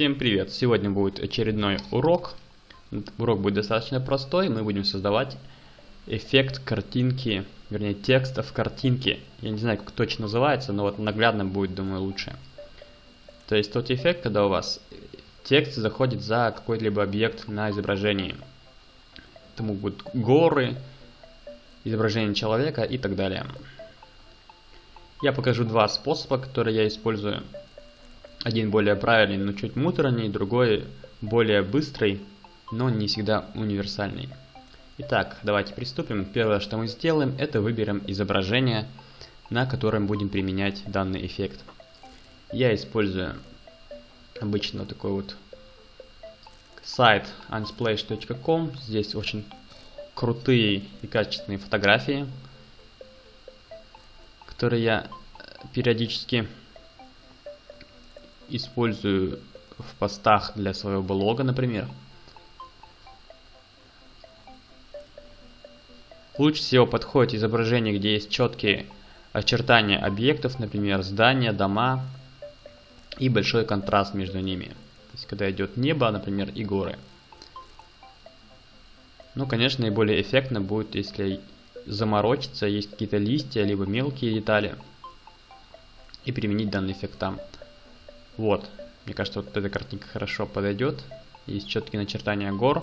Всем привет! Сегодня будет очередной урок. Урок будет достаточно простой. Мы будем создавать эффект картинки, вернее текста в картинке. Я не знаю, как точно называется, но вот наглядно будет, думаю, лучше. То есть тот эффект, когда у вас текст заходит за какой-либо объект на изображении. Это могут быть горы, изображение человека и так далее. Я покажу два способа, которые я использую. Один более правильный, но чуть муторный, другой более быстрый, но не всегда универсальный. Итак, давайте приступим. Первое, что мы сделаем, это выберем изображение, на котором будем применять данный эффект. Я использую обычно такой вот сайт unsplash.com. Здесь очень крутые и качественные фотографии, которые я периодически использую в постах для своего блога, например. Лучше всего подходит изображение, где есть четкие очертания объектов, например, здания, дома и большой контраст между ними. То есть, когда идет небо, например, и горы. Ну, конечно, наиболее эффектно будет, если заморочиться, есть какие-то листья, либо мелкие детали, и применить данный эффект там. Вот, мне кажется, вот эта картинка хорошо подойдет. Есть четкие начертания гор,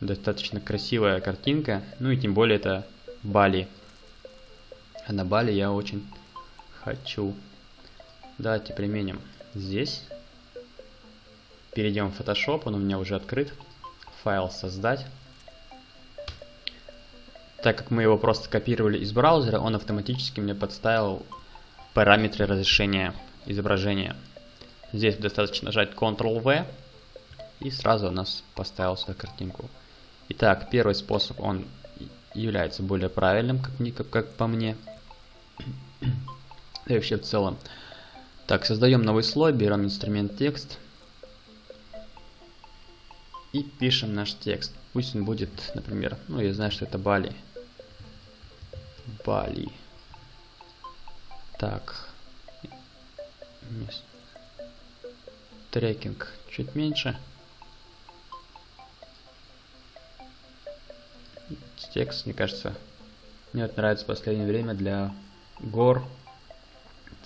достаточно красивая картинка, ну и тем более это Бали. А на Бали я очень хочу. Давайте применим здесь. Перейдем в Photoshop, он у меня уже открыт. Файл создать. Так как мы его просто копировали из браузера, он автоматически мне подставил параметры разрешения изображения. Здесь достаточно нажать Ctrl-V и сразу у нас поставил картинку. Итак, первый способ, он является более правильным, как, не, как, как по мне. И вообще в целом. Так, создаем новый слой, берем инструмент текст. И пишем наш текст. Пусть он будет, например, ну я знаю, что это Бали. Бали. Так. Трекинг чуть меньше. Текст, мне кажется, мне вот нравится в последнее время для гор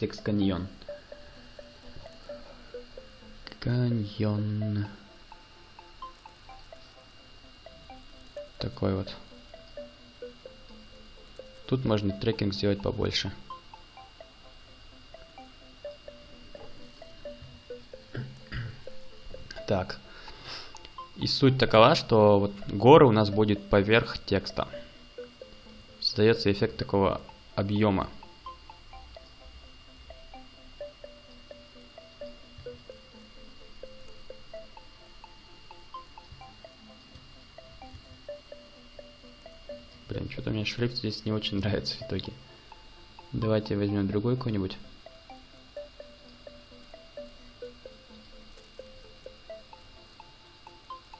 текст каньон. Каньон. Такой вот. Тут можно трекинг сделать побольше. Так. И суть такова, что вот горы у нас будет поверх текста. Создается эффект такого объема. Блин, что-то мне шрифт здесь не очень нравится в итоге. Давайте возьмем другой какой-нибудь.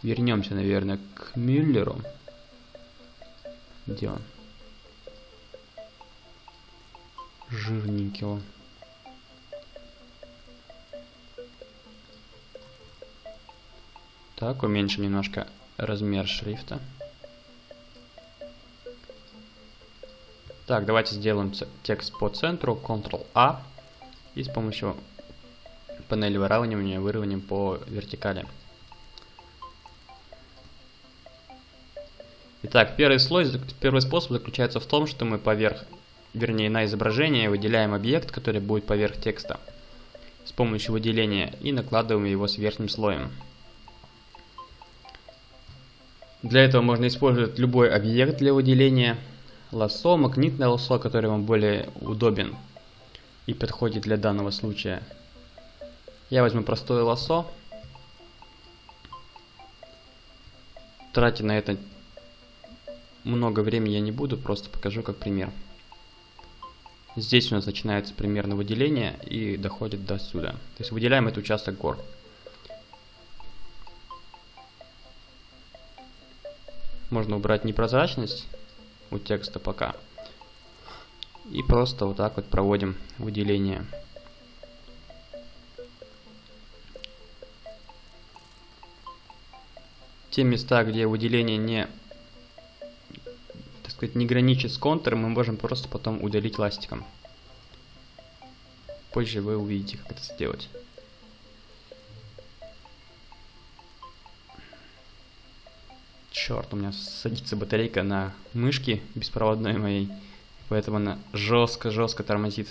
Вернемся, наверное, к Мюллеру. Где он? Жирненький он. Так, уменьшим немножко размер шрифта. Так, давайте сделаем текст по центру, Ctrl-A. И с помощью панели выравнивания выровняем по вертикали. Итак, первый слой, первый способ заключается в том, что мы поверх, вернее на изображение выделяем объект, который будет поверх текста с помощью выделения и накладываем его с верхним слоем. Для этого можно использовать любой объект для выделения. Лассо, магнитное лассо, который вам более удобен и подходит для данного случая. Я возьму простое лассо. Тратить на это много времени я не буду, просто покажу как пример. Здесь у нас начинается примерно выделение и доходит до сюда. То есть выделяем этот участок гор. Можно убрать непрозрачность у текста пока. И просто вот так вот проводим выделение. те места, где выделение не, сказать, не граничит с контуром, мы можем просто потом удалить ластиком. Позже вы увидите, как это сделать. Черт, у меня садится батарейка на мышке беспроводной моей, поэтому она жестко-жестко тормозит.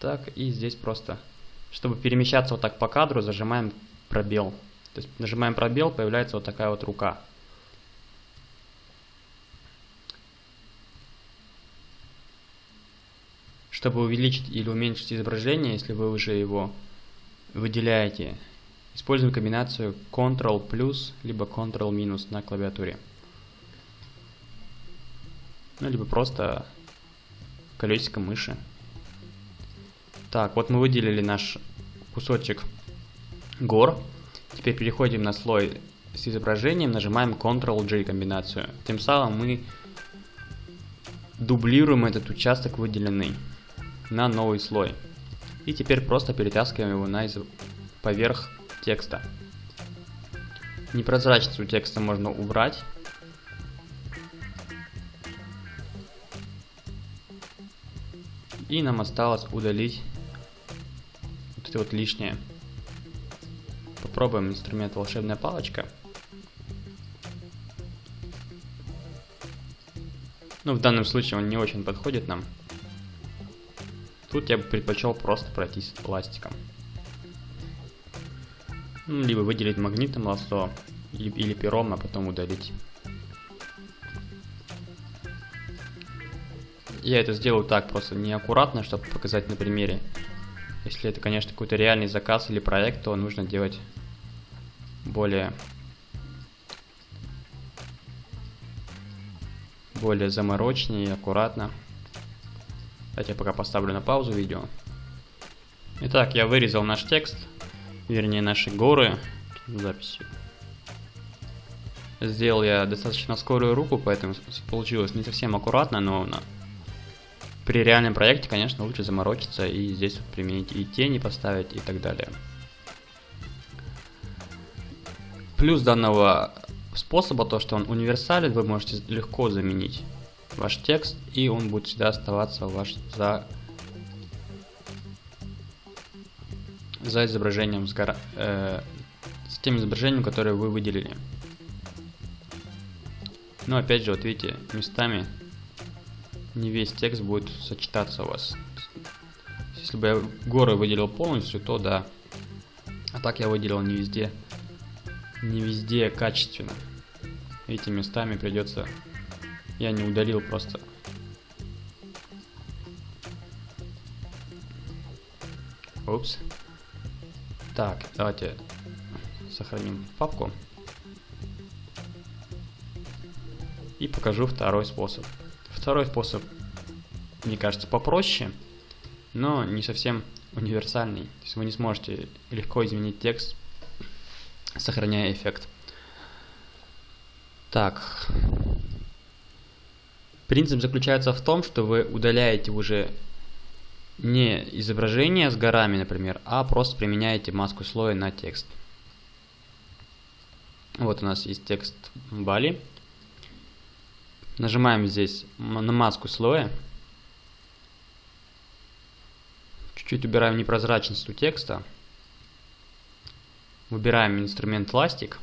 Так, и здесь просто, чтобы перемещаться вот так по кадру, зажимаем пробел. То есть нажимаем пробел, появляется вот такая вот рука. Чтобы увеличить или уменьшить изображение, если вы уже его выделяете, используем комбинацию Ctrl плюс либо Ctrl минус на клавиатуре. Ну, либо просто колесиком мыши. Так, вот мы выделили наш кусочек гор. Теперь переходим на слой с изображением, нажимаем Ctrl-J комбинацию. Тем самым мы дублируем этот участок выделенный на новый слой. И теперь просто перетаскиваем его на из... поверх текста. Непрозрачность у текста можно убрать. И нам осталось удалить это вот лишнее. Попробуем инструмент волшебная палочка. Ну, в данном случае он не очень подходит нам. Тут я бы предпочел просто пройтись пластиком. Ну, либо выделить магнитом лассо, или пером, а потом удалить. Я это сделаю так, просто неаккуратно, чтобы показать на примере. Если это, конечно, какой-то реальный заказ или проект, то нужно делать более более заморочнее и аккуратно. Давайте я пока поставлю на паузу видео. Итак, я вырезал наш текст, вернее наши горы записью. Сделал я достаточно скорую руку, поэтому получилось не совсем аккуратно, но. При реальном проекте, конечно, лучше заморочиться и здесь вот применить и тени поставить и так далее. Плюс данного способа то, что он универсален, вы можете легко заменить ваш текст, и он будет всегда оставаться ваш за, за изображением, с, гора, э, с тем изображением, которое вы выделили. Но опять же, вот видите, местами не весь текст будет сочетаться у вас. Если бы я горы выделил полностью, то да. А так я выделил не везде, не везде качественно. Эти местами придется я не удалил просто. Упс. Так, давайте сохраним папку. И покажу второй способ. Второй способ, мне кажется, попроще, но не совсем универсальный. То есть вы не сможете легко изменить текст, сохраняя эффект. Так, Принцип заключается в том, что вы удаляете уже не изображение с горами, например, а просто применяете маску слоя на текст. Вот у нас есть текст Бали. Нажимаем здесь на маску слоя. Чуть-чуть убираем непрозрачность у текста. Выбираем инструмент ластик.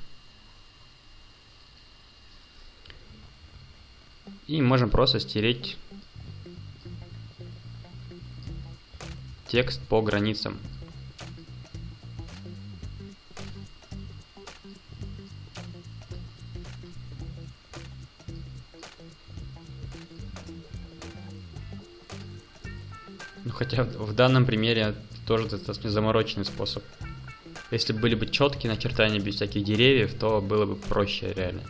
И можем просто стереть текст по границам. Ну, хотя в данном примере тоже достаточно замороченный способ. Если были бы четкие начертания без всяких деревьев, то было бы проще реально.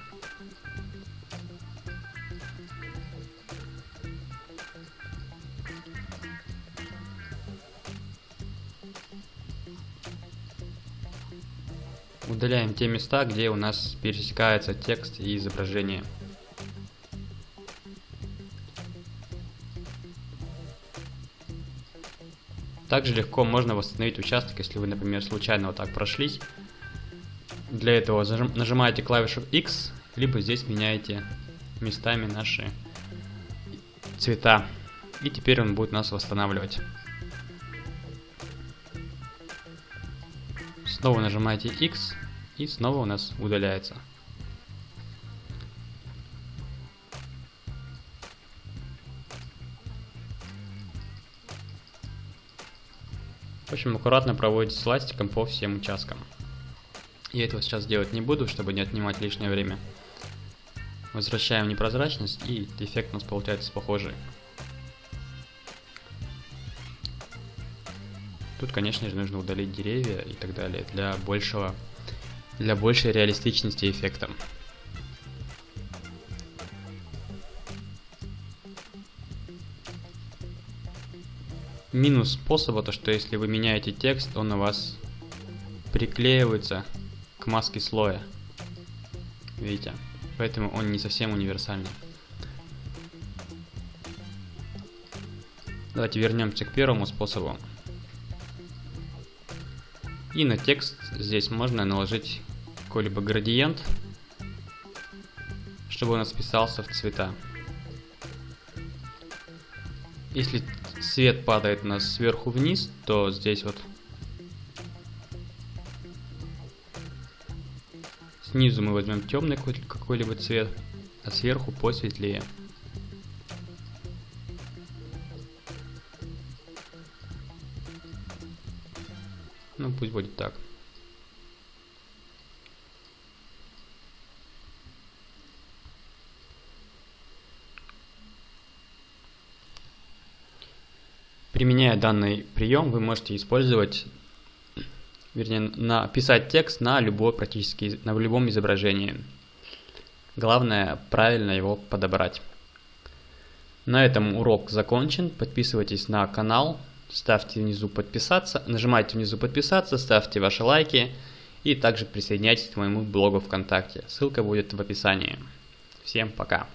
Удаляем те места, где у нас пересекается текст и изображение. Также легко можно восстановить участок, если вы, например, случайно вот так прошлись. Для этого нажимаете клавишу X, либо здесь меняете местами наши цвета. И теперь он будет нас восстанавливать. Снова нажимаете X, и снова у нас удаляется. В общем, аккуратно проводите ластиком по всем участкам. Я этого сейчас делать не буду, чтобы не отнимать лишнее время. Возвращаем непрозрачность и эффект у нас получается похожий. Тут, конечно же, нужно удалить деревья и так далее для большего, для большей реалистичности эффекта. Минус способа то, что если вы меняете текст, он у вас приклеивается к маске слоя. Видите? Поэтому он не совсем универсальный. Давайте вернемся к первому способу. И на текст здесь можно наложить какой-либо градиент, чтобы он списался в цвета. Если свет падает у нас сверху вниз, то здесь вот снизу мы возьмем темный какой-либо цвет, а сверху посветлее. Ну, пусть будет так. Применяя данный прием, вы можете использовать, вернее, написать текст на любой практически, на любом изображении. Главное правильно его подобрать. На этом урок закончен. Подписывайтесь на канал, ставьте внизу подписаться, нажимайте внизу подписаться, ставьте ваши лайки и также присоединяйтесь к моему блогу ВКонтакте. Ссылка будет в описании. Всем пока!